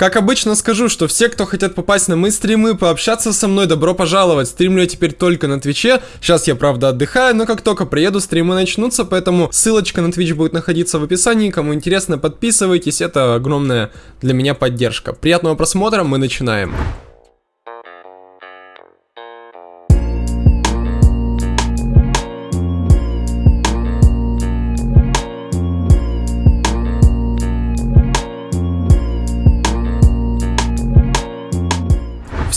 Как обычно скажу, что все, кто хотят попасть на мои стримы, пообщаться со мной, добро пожаловать. Стримлю я теперь только на Твиче. Сейчас я, правда, отдыхаю, но как только приеду, стримы начнутся, поэтому ссылочка на Твич будет находиться в описании. Кому интересно, подписывайтесь, это огромная для меня поддержка. Приятного просмотра, мы начинаем.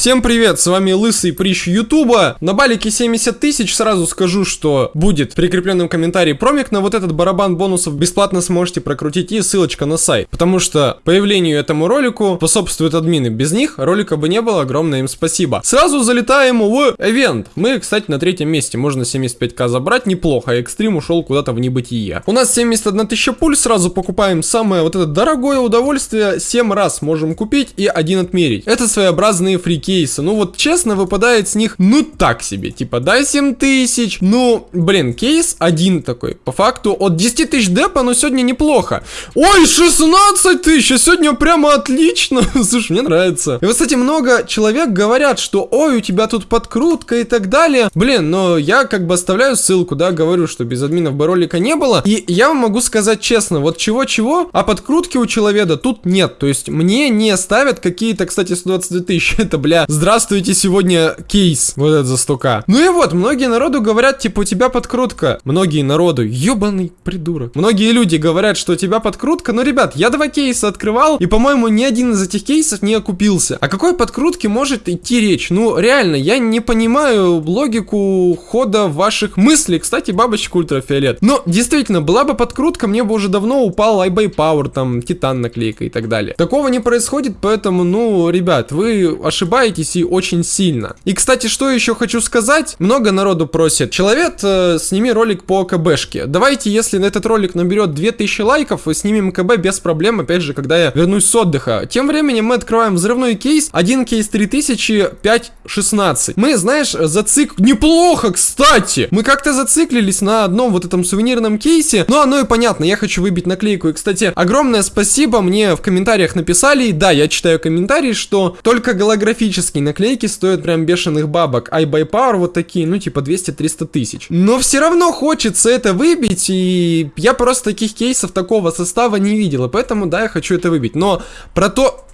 Всем привет, с вами Лысый Прищ Ютуба. На балике 70 тысяч сразу скажу, что будет в прикрепленном промик на вот этот барабан бонусов бесплатно сможете прокрутить и ссылочка на сайт. Потому что появлению этому ролику способствуют админы. Без них ролика бы не было, огромное им спасибо. Сразу залетаем в эвент. Мы, кстати, на третьем месте. Можно 75к забрать, неплохо. Экстрим ушел куда-то в небытие. У нас 71 тысяча пуль, сразу покупаем самое вот это дорогое удовольствие. 7 раз можем купить и один отмерить. Это своеобразные фрики кейса. Ну вот честно, выпадает с них, ну так себе. Типа, дай 7 тысяч. Ну, блин, кейс один такой. По факту от 10 тысяч депа, но сегодня неплохо. Ой, 16 тысяч, а сегодня прямо отлично. Слушай, мне нравится. И вот, кстати, много человек говорят, что ой, у тебя тут подкрутка и так далее. Блин, но я как бы оставляю ссылку, да, говорю, что без админов бы ролика не было. И я вам могу сказать честно, вот чего-чего, а подкрутки у человека тут нет. То есть мне не ставят какие-то, кстати, 122 тысячи. Это, бля, здравствуйте, сегодня кейс, вот это за стука. Ну и вот, многие народу говорят, типа, у тебя подкрутка. Многие народу, ебаный придурок. Многие люди говорят, что у тебя подкрутка, но, ребят, я два кейса открывал, и, по-моему, ни один из этих кейсов не окупился. О какой подкрутке может идти речь? Ну, реально, я не понимаю логику хода ваших мыслей. Кстати, бабочка ультрафиолет. Но, действительно, была бы подкрутка, мне бы уже давно упал iBay Power, там, Титан наклейка и так далее. Такого не происходит, поэтому, ну, ребят, вы ошибаетесь ошибаетесь и очень сильно. И, кстати, что еще хочу сказать. Много народу просит. Человек, э, сними ролик по КБшке. Давайте, если на этот ролик наберет 2000 лайков, и снимем КБ без проблем, опять же, когда я вернусь с отдыха. Тем временем мы открываем взрывной кейс. Один кейс 3000, 5, 16. Мы, знаешь, зацик... Неплохо, кстати! Мы как-то зациклились на одном вот этом сувенирном кейсе. Ну, оно и понятно, я хочу выбить наклейку. И, кстати, огромное спасибо, мне в комментариях написали, да, я читаю комментарии, что только голографически классические наклейки стоят прям бешеных бабок. iBuy Power вот такие, ну типа 200-300 тысяч. Но все равно хочется это выбить, и я просто таких кейсов такого состава не видел, и поэтому, да, я хочу это выбить. Но про то...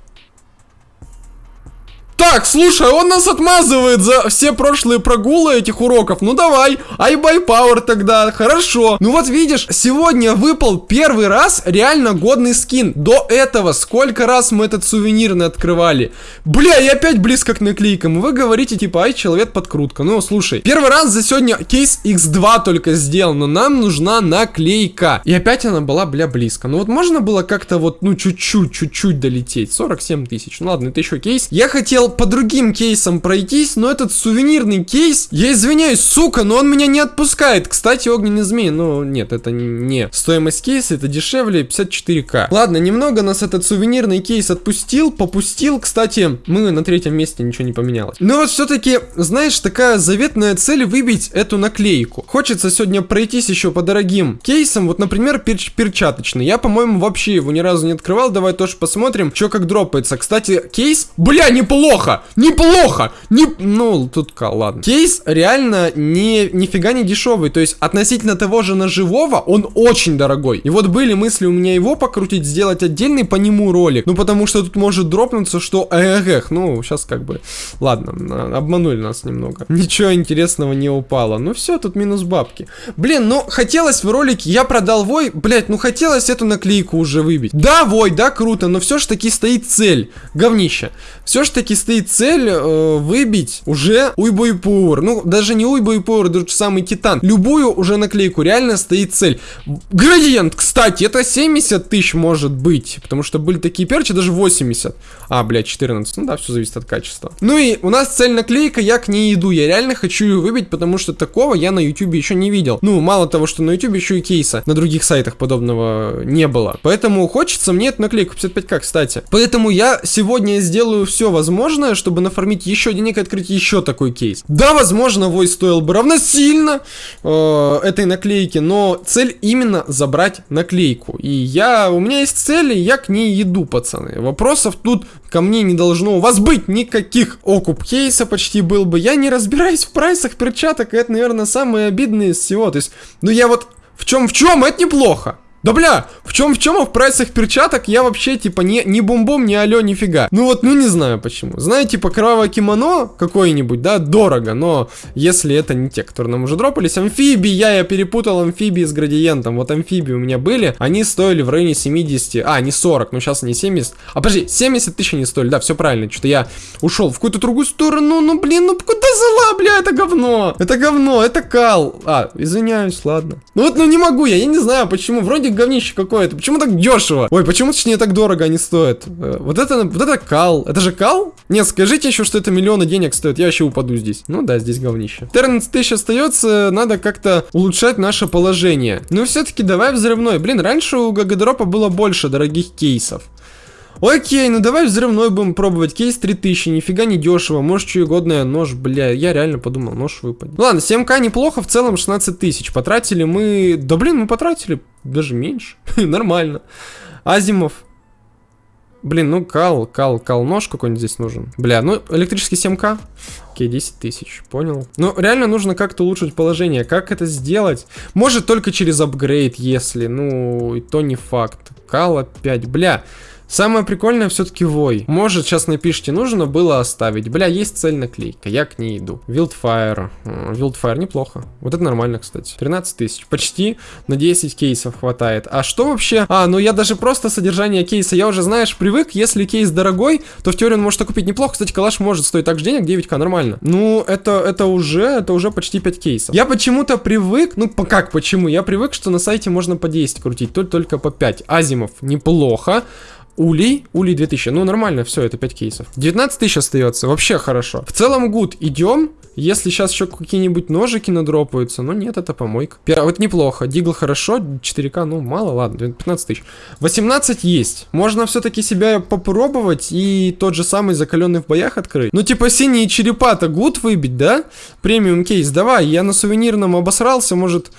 Так, слушай, он нас отмазывает за все прошлые прогулы этих уроков. Ну давай, iBuy Power тогда, хорошо. Ну вот видишь, сегодня выпал первый раз реально годный скин. До этого сколько раз мы этот сувенирный открывали. Бля, я опять близко к наклейкам. Вы говорите типа, ай, человек подкрутка. Ну слушай, первый раз за сегодня кейс X2 только сделал, но нам нужна наклейка. И опять она была, бля, близко. Ну вот можно было как-то вот, ну чуть-чуть, чуть-чуть долететь. 47 тысяч. Ну ладно, это еще кейс. Я хотел по другим кейсам пройтись, но этот сувенирный кейс, я извиняюсь, сука, но он меня не отпускает. Кстати, огненный змей, ну нет, это не стоимость кейса, это дешевле 54к. Ладно, немного нас этот сувенирный кейс отпустил, попустил. Кстати, мы на третьем месте ничего не поменялось. Но вот все-таки, знаешь, такая заветная цель выбить эту наклейку. Хочется сегодня пройтись еще по дорогим кейсам, вот, например, пер перчаточный. Я, по-моему, вообще его ни разу не открывал, давай тоже посмотрим, что как дропается. Кстати, кейс, бля, неплохо! Неплохо, неплохо, не... Ну, тут, ладно. Кейс реально не, нифига не дешевый, то есть относительно того же ножевого он очень дорогой. И вот были мысли у меня его покрутить, сделать отдельный по нему ролик, ну, потому что тут может дропнуться, что эх, эх, ну, сейчас как бы, ладно, обманули нас немного. Ничего интересного не упало, ну все, тут минус бабки. Блин, ну, хотелось в ролике, я продал вой, блять, ну, хотелось эту наклейку уже выбить. Да, вой, да, круто, но все ж таки стоит цель, говнище. Все ж таки стоит цель э, выбить уже Уйбой Пур. Ну, даже не Уйбой Пур, даже самый Титан. Любую уже наклейку, реально стоит цель. Градиент, кстати, это 70 тысяч может быть, потому что были такие перчи, даже 80. А, блядь, 14, ну да, все зависит от качества. Ну и у нас цель наклейка, я к ней иду, я реально хочу ее выбить, потому что такого я на YouTube еще не видел. Ну, мало того, что на YouTube еще и кейса на других сайтах подобного не было. Поэтому хочется мне эту наклейку 55к, кстати. Поэтому я сегодня сделаю все возможное возможное, чтобы нафармить еще денег и открыть еще такой кейс. Да, возможно, вой стоил бы равносильно э, этой наклейки, но цель именно забрать наклейку. И я, у меня есть цели, я к ней иду, пацаны. Вопросов тут ко мне не должно у вас быть никаких. Окуп кейса почти был бы. Я не разбираюсь в прайсах перчаток, и это, наверное, самое обидное из всего. То есть, ну я вот в чем в чем, это неплохо. Да бля, в чем в чем, а в прайсах перчаток я вообще типа не, не бум-бум, не алё, нифига. Ну вот, ну не знаю почему. Знаете, типа кровавое кимоно какое-нибудь, да, дорого, но если это не те, которые нам уже дропались, амфибии, я, я перепутал амфибии с градиентом. Вот амфибии у меня были, они стоили в районе 70, а, не 40, ну сейчас они 70. А подожди, 70 тысяч они стоили, да, все правильно, что-то я ушел в какую-то другую сторону, ну блин, ну куда зала, бля, это говно. Это говно, это кал. А, извиняюсь, ладно. Ну вот, ну не могу я, я не знаю почему, вроде вроде говнище какое-то. Почему так дешево? Ой, почему точнее так дорого они стоят? Э, вот это, вот это кал. Это же кал? Нет, скажите еще, что это миллионы денег стоит. Я вообще упаду здесь. Ну да, здесь говнище. 14 тысяч остается. Надо как-то улучшать наше положение. Ну все-таки давай взрывной. Блин, раньше у Гагадропа было больше дорогих кейсов. Окей, ну давай взрывной будем пробовать. Кейс 3000, нифига не дешево. Может, что угодное, нож, бля. Я реально подумал, нож выпадет. Ладно, 7к неплохо, в целом 16 тысяч. Потратили мы... Да блин, мы потратили даже меньше. Нормально. Азимов. Блин, ну кал, кал, кал, нож какой-нибудь здесь нужен. Бля, ну электрический 7к. Окей, 10 тысяч, понял. Ну, реально нужно как-то улучшить положение. Как это сделать? Может, только через апгрейд, если, ну, и то не факт. Кал опять, бля. Самое прикольное все-таки вой. Может, сейчас напишите, нужно было оставить. Бля, есть цель наклейка, я к ней иду. Wildfire. Wildfire неплохо. Вот это нормально, кстати. 13 тысяч. Почти на 10 кейсов хватает. А что вообще? А, ну я даже просто содержание кейса. Я уже, знаешь, привык. Если кейс дорогой, то в теории он может купить неплохо. Кстати, калаш может стоить так же денег, 9к, нормально. Ну, это, это уже, это уже почти 5 кейсов. Я почему-то привык, ну, как почему? Я привык, что на сайте можно по 10 крутить, только, только по 5. Азимов неплохо. Улей, улей 2000, ну нормально, все, это 5 кейсов. 19 тысяч остается, вообще хорошо. В целом гуд, идем. Если сейчас еще какие-нибудь ножики надропаются, но нет, это помойка. Пер... Вот неплохо, дигл хорошо, 4к, ну мало, ладно, 15 тысяч. 18 есть, можно все-таки себя попробовать и тот же самый закаленный в боях открыть. Ну типа синие черепа-то гуд выбить, да? Премиум кейс, давай, я на сувенирном обосрался, может...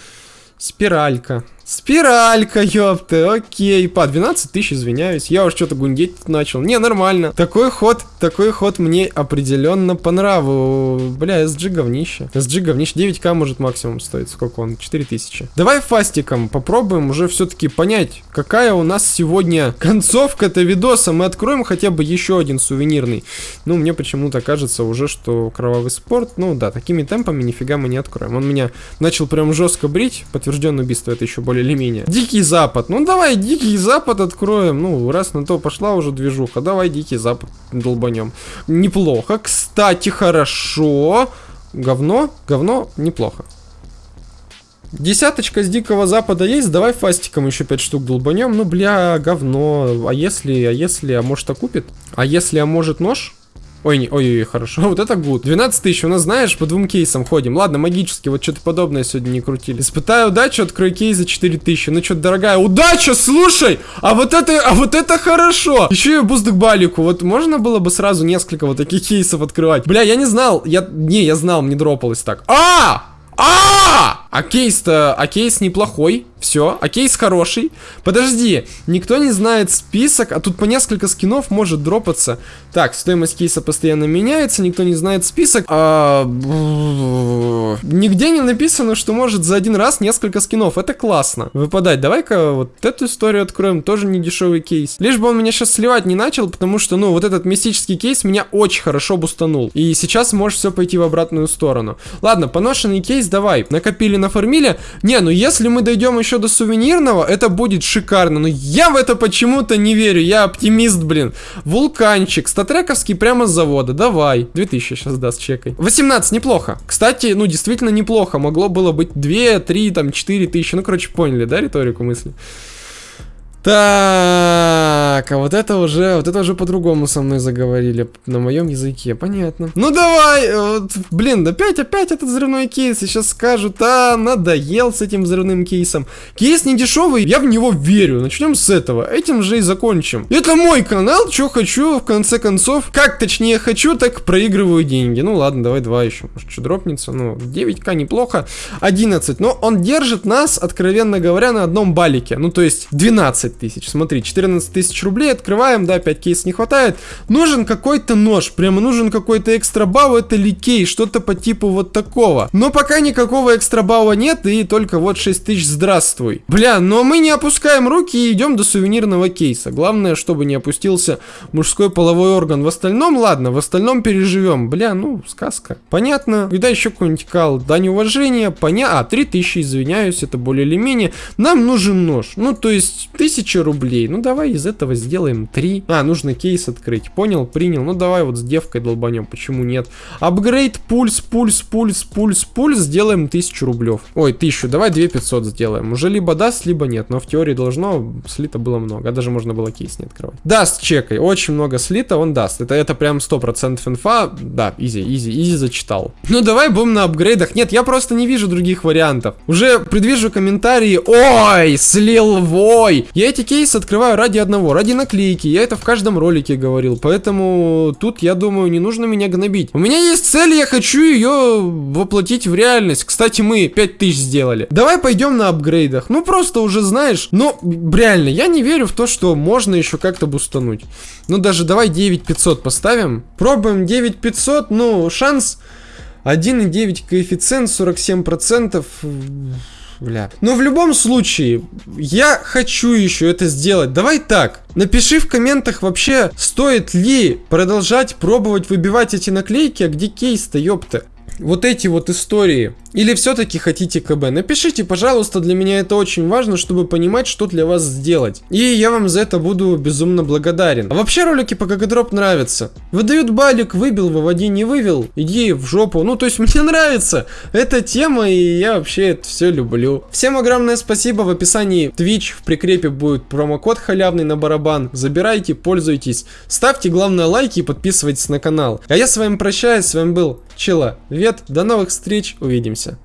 Спиралька. Спиралька, ёпта, окей. По 12 тысяч, извиняюсь. Я уж что-то гундеть начал. Не, нормально. Такой ход, такой ход мне определенно по нраву. Бля, SG говнище. SG говнище. 9к может максимум стоит. Сколько он? 4000. Давай фастиком попробуем уже все-таки понять, какая у нас сегодня концовка-то видоса. Мы откроем хотя бы еще один сувенирный. Ну, мне почему-то кажется уже, что кровавый спорт, ну да, такими темпами нифига мы не откроем. Он меня начал прям жестко брить. Подтвержденное убийство это еще более более или менее. Дикий Запад. Ну давай Дикий Запад откроем. Ну, раз на то пошла уже движуха, давай Дикий Запад долбанем. Неплохо. Кстати, хорошо. Говно, говно, неплохо. Десяточка с Дикого Запада есть, давай фастиком еще 5 штук долбанем. Ну, бля, говно. А если, а если, а может окупит? А если, а может нож? Ой, не, ой, ой, хорошо, вот это good. 12 тысяч, у нас, знаешь, по двум кейсам ходим. Ладно, магически, вот что-то подобное сегодня не крутили. Испытаю удачу, открой кейс за 4 тысячи. Ну, что-то дорогая. Удача, слушай! А вот это, а вот это хорошо! Еще и буст к балику. Вот можно было бы сразу несколько вот таких кейсов открывать. Бля, я не знал, я, не, я знал, мне дропалось так. А! А! А кейс-то, а кейс неплохой. Все, а кейс хороший. Подожди, никто не знает список, а тут по несколько скинов может дропаться. Так, стоимость кейса постоянно меняется, никто не знает список. А... Нигде не написано, что может за один раз несколько скинов. Это классно. Выпадать. Давай-ка вот эту историю откроем. Тоже не дешевый кейс. Лишь бы он меня сейчас сливать не начал, потому что, ну, вот этот мистический кейс меня очень хорошо бустанул. И сейчас может все пойти в обратную сторону. Ладно, поношенный кейс давай. Накопили, нафармили. Не, ну если мы дойдем еще до сувенирного, это будет шикарно. Но я в это почему-то не верю. Я оптимист, блин. Вулканчик. Статрековский прямо с завода. Давай. 2000 сейчас даст, чекай. 18, неплохо. Кстати, ну, действительно неплохо. Могло было быть 2, 3, там, 4 тысячи. Ну, короче, поняли, да, риторику мысли? Так, а вот это уже, вот это уже по-другому со мной заговорили, на моем языке, понятно. Ну давай, э, вот, блин, опять, опять этот взрывной кейс, сейчас скажут, а, надоел с этим взрывным кейсом. Кейс не дешевый, я в него верю, начнем с этого, этим же и закончим. Это мой канал, что хочу, в конце концов, как точнее хочу, так проигрываю деньги. Ну ладно, давай два еще, может что дропнется, ну 9к неплохо, 11, но он держит нас, откровенно говоря, на одном балике, ну то есть 12 15 тысяч. Смотри, 14 тысяч рублей открываем, да, 5 кейс не хватает. Нужен какой-то нож, прямо нужен какой-то экстра бау, это ликей, что-то по типу вот такого. Но пока никакого экстра бауа нет, и только вот 6 тысяч, здравствуй. Бля, но мы не опускаем руки и идем до сувенирного кейса. Главное, чтобы не опустился мужской половой орган. В остальном, ладно, в остальном переживем. Бля, ну, сказка. Понятно. Когда еще какой-нибудь кал? Дань уважения, понятно. А, 3000, извиняюсь, это более или менее. Нам нужен нож. Ну, то есть, 1000 1000 рублей. Ну, давай из этого сделаем 3. А, нужно кейс открыть. Понял, принял. Ну, давай вот с девкой долбанем. Почему нет? Апгрейд, пульс, пульс, пульс, пульс, пульс. Сделаем 1000 рублев. Ой, 1000. Давай 2500 сделаем. Уже либо даст, либо нет. Но в теории должно. Слита было много. А даже можно было кейс не открывать. Даст, чекай. Очень много слита, он даст. Это, это прям 100% инфа. Да, easy, easy, easy зачитал. Ну, давай будем на апгрейдах. Нет, я просто не вижу других вариантов. Уже предвижу комментарии. Ой, слил вой. Я эти кейсы открываю ради одного, ради наклейки. Я это в каждом ролике говорил. Поэтому тут, я думаю, не нужно меня гнобить. У меня есть цель, я хочу ее воплотить в реальность. Кстати, мы 5000 сделали. Давай пойдем на апгрейдах. Ну, просто уже знаешь. Ну, реально, я не верю в то, что можно еще как-то бустануть. Ну, даже давай 9500 поставим. Пробуем 9500. Ну, шанс 1,9 коэффициент, 47% бля. Но в любом случае, я хочу еще это сделать. Давай так, напиши в комментах вообще, стоит ли продолжать пробовать выбивать эти наклейки, а где кейс-то, ёпта. Вот эти вот истории или все-таки хотите КБ? Напишите, пожалуйста, для меня это очень важно, чтобы понимать, что для вас сделать. И я вам за это буду безумно благодарен. А вообще ролики по GGDrop нравятся. Выдают балик, выбил, выводи, не вывел, иди в жопу. Ну, то есть мне нравится эта тема, и я вообще это все люблю. Всем огромное спасибо, в описании Twitch в прикрепе будет промокод халявный на барабан. Забирайте, пользуйтесь. Ставьте, главное, лайки и подписывайтесь на канал. А я с вами прощаюсь, с вами был Чела Вет, до новых встреч, увидимся.